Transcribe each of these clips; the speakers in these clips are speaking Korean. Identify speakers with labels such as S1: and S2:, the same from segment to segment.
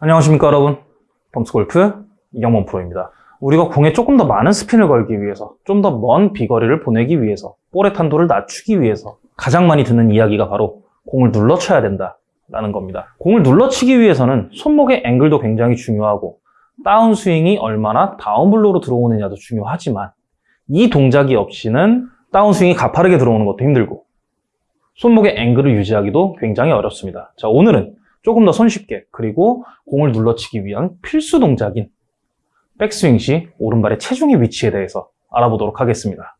S1: 안녕하십니까 여러분. 펌스골프 이경범 프로입니다. 우리가 공에 조금 더 많은 스핀을 걸기 위해서 좀 더 먼 비거리를 보내기 위해서 볼의 탄도를 낮추기 위해서 가장 많이 듣는 이야기가 바로 공을 눌러쳐야 된다 라는 겁니다. 공을 눌러치기 위해서는 손목의 앵글도 굉장히 중요하고 다운스윙이 얼마나 다운블로로 들어오느냐도 중요하지만 이 동작이 없이는 다운스윙이 가파르게 들어오는 것도 힘들고 손목의 앵글을 유지하기도 굉장히 어렵습니다. 자 오늘은 조금 더 손쉽게 그리고 공을 눌러치기 위한 필수 동작인 백스윙 시 오른발의 체중의 위치에 대해서 알아보도록 하겠습니다.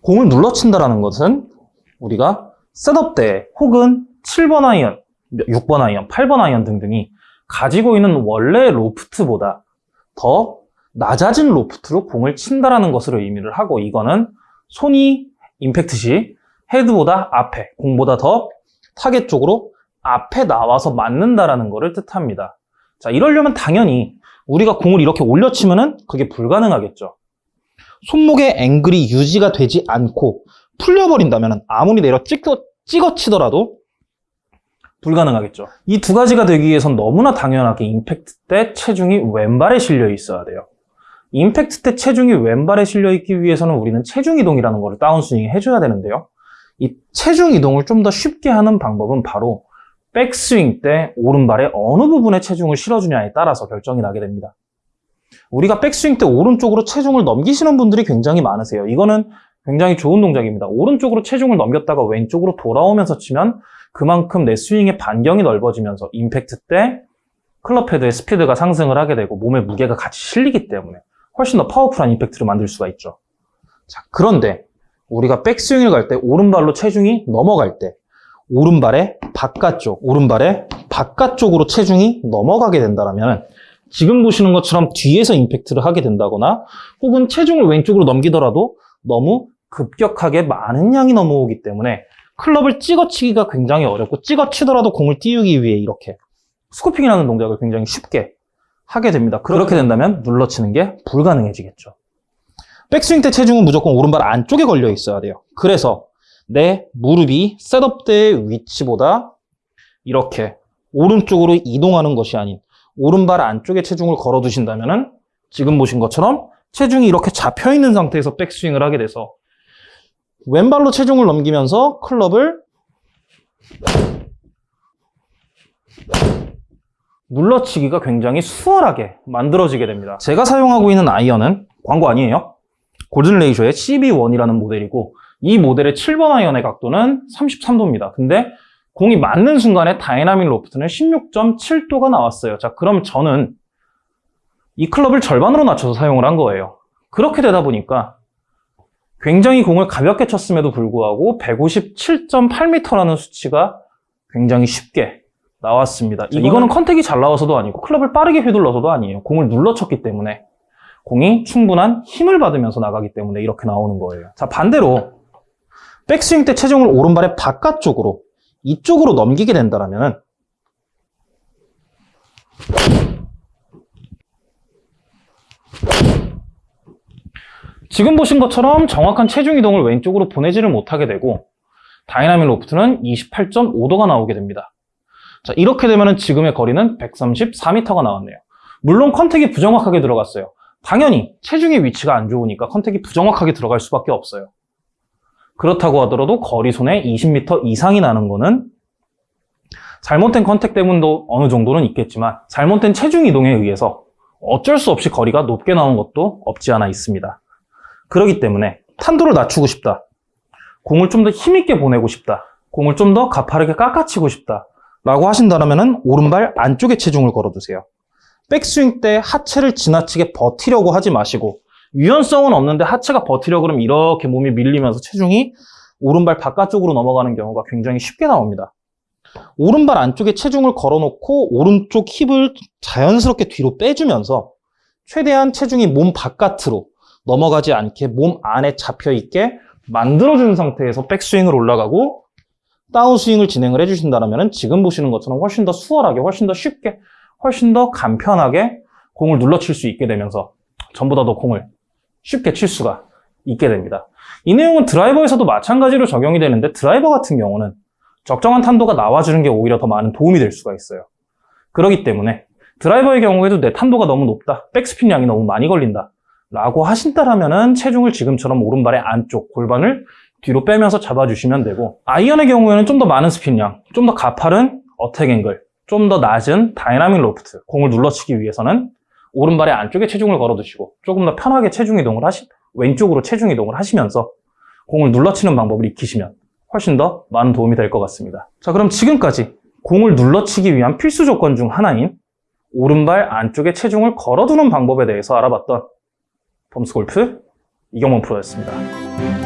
S1: 공을 눌러친다는 것은 우리가 setup 때 혹은 7번 아이언, 6번 아이언, 8번 아이언 등등이 가지고 있는 원래 로프트보다 더 낮아진 로프트로 공을 친다라는 것으로 의미를 하고 이거는 손이 임팩트 시 헤드보다 앞에, 공보다 더 타겟 쪽으로 앞에 나와서 맞는다라는 것을 뜻합니다. 자, 이러려면 당연히 우리가 공을 이렇게 올려치면은 그게 불가능하겠죠. 손목의 앵글이 유지가 되지 않고 풀려버린다면 아무리 내려 찍어, 찍어 치더라도 불가능하겠죠. 이 두 가지가 되기 위해선 너무나 당연하게 임팩트 때 체중이 왼발에 실려 있어야 돼요. 임팩트 때 체중이 왼발에 실려 있기 위해서는 우리는 체중 이동이라는 것을 다운스윙 해줘야 되는데요. 이 체중 이동을 좀 더 쉽게 하는 방법은 바로 백스윙 때 오른발에 어느 부분에 체중을 실어주냐에 따라서 결정이 나게 됩니다. 우리가 백스윙 때 오른쪽으로 체중을 넘기시는 분들이 굉장히 많으세요. 이거는 굉장히 좋은 동작입니다. 오른쪽으로 체중을 넘겼다가 왼쪽으로 돌아오면서 치면 그만큼 내 스윙의 반경이 넓어지면서 임팩트 때 클럽 헤드의 스피드가 상승을 하게 되고 몸의 무게가 같이 실리기 때문에 훨씬 더 powerful한 임팩트를 만들 수가 있죠. 자, 그런데 우리가 백스윙을 갈 때 오른발로 체중이 넘어갈 때 오른발의 바깥쪽, 오른발의 바깥쪽으로 체중이 넘어가게 된다면 지금 보시는 것처럼 뒤에서 임팩트를 하게 된다거나 혹은 체중을 왼쪽으로 넘기더라도 너무 급격하게 많은 양이 넘어오기 때문에 클럽을 찍어치기가 굉장히 어렵고 찍어치더라도 공을 띄우기 위해 이렇게 스코핑이라는 동작을 굉장히 쉽게 하게 됩니다. 그렇게 된다면 눌러치는 게 불가능해지겠죠. 백스윙 때 체중은 무조건 오른발 안쪽에 걸려 있어야 돼요. 그래서 내 무릎이 셋업 때의 위치보다 이렇게 오른쪽으로 이동하는 것이 아닌 오른발 안쪽에 체중을 걸어 두신다면 지금 보신 것처럼 체중이 이렇게 잡혀 있는 상태에서 백스윙을 하게 돼서 왼발로 체중을 넘기면서 클럽을 눌러치기가 굉장히 수월하게 만들어지게 됩니다. 제가 사용하고 있는 아이언은 광고 아니에요. 골든 레이저의 CB1이라는 모델이고 이 모델의 7번 아이언의 각도는 33도입니다. 근데 공이 맞는 순간에 dynamic loft는 16.7도가 나왔어요. 자, 그럼 저는 이 클럽을 절반으로 낮춰서 사용을 한 거예요. 그렇게 되다 보니까 굉장히 공을 가볍게 쳤음에도 불구하고 157.8m라는 수치가 굉장히 쉽게 나왔습니다. 이거는, 이거는 컨택이 잘 나와서도 아니고 클럽을 빠르게 휘둘러서도 아니에요. 공을 눌러 쳤기 때문에 공이 충분한 힘을 받으면서 나가기 때문에 이렇게 나오는 거예요. 자 반대로 백스윙 때 체중을 오른발의 바깥쪽으로 이쪽으로 넘기게 된다면 지금 보신 것처럼 정확한 체중 이동을 왼쪽으로 보내지를 못하게 되고 dynamic loft는 28.5도가 나오게 됩니다. 자 이렇게 되면 지금의 거리는 134m가 나왔네요. 물론 contact이 부정확하게 들어갔어요. 당연히 체중의 위치가 안 좋으니까 contact이 부정확하게 들어갈 수밖에 없어요. 그렇다고 하더라도 거리 손해 20m 이상이 나는 거는 잘못된 contact 때문도 어느 정도는 있겠지만 잘못된 체중 이동에 의해서 어쩔 수 없이 거리가 높게 나온 것도 없지 않아 있습니다. 그렇기 때문에 탄도를 낮추고 싶다. 공을 좀 더 힘있게 보내고 싶다. 공을 좀 더 가파르게 깎아치고 싶다. 라고 하신다면 오른발 안쪽에 체중을 걸어두세요. 백스윙 때 하체를 지나치게 버티려고 하지 마시고 유연성은 없는데 하체가 버티려 그러면 이렇게 몸이 밀리면서 체중이 오른발 바깥쪽으로 넘어가는 경우가 굉장히 쉽게 나옵니다. 오른발 안쪽에 체중을 걸어놓고 오른쪽 힙을 자연스럽게 뒤로 빼주면서 최대한 체중이 몸 바깥으로 넘어가지 않게 몸 안에 잡혀있게 만들어주는 상태에서 백스윙을 올라가고 다운스윙을 진행을 해주신다면 지금 보시는 것처럼 훨씬 더 수월하게 훨씬 더 쉽게 훨씬 더 간편하게 공을 눌러칠 수 있게 되면서 전보다 더 공을 쉽게 칠 수가 있게 됩니다. 이 내용은 드라이버에서도 마찬가지로 적용이 되는데 드라이버 같은 경우는 적정한 탄도가 나와주는 게 오히려 더 많은 도움이 될 수가 있어요. 그렇기 때문에 드라이버의 경우에도 내 탄도가 너무 높다, 백스핀 양이 너무 많이 걸린다 라고 하신다라면은 체중을 지금처럼 오른발의 안쪽 골반을 뒤로 빼면서 잡아주시면 되고 아이언의 경우에는 좀 더 많은 스핀량, 좀더 가파른 attack angle, 좀 더 낮은 dynamic loft 공을 눌러치기 위해서는 오른발의 안쪽에 체중을 걸어두시고 조금 더 편하게 체중 이동을 하시 왼쪽으로 체중 이동을 하시면서 공을 눌러치는 방법을 익히시면 훨씬 더 많은 도움이 될 것 같습니다. 자 그럼 지금까지 공을 눌러치기 위한 필수 조건 중 하나인 오른발 안쪽에 체중을 걸어두는 방법에 대해서 알아봤던 범스 골프 이경원 프로였습니다.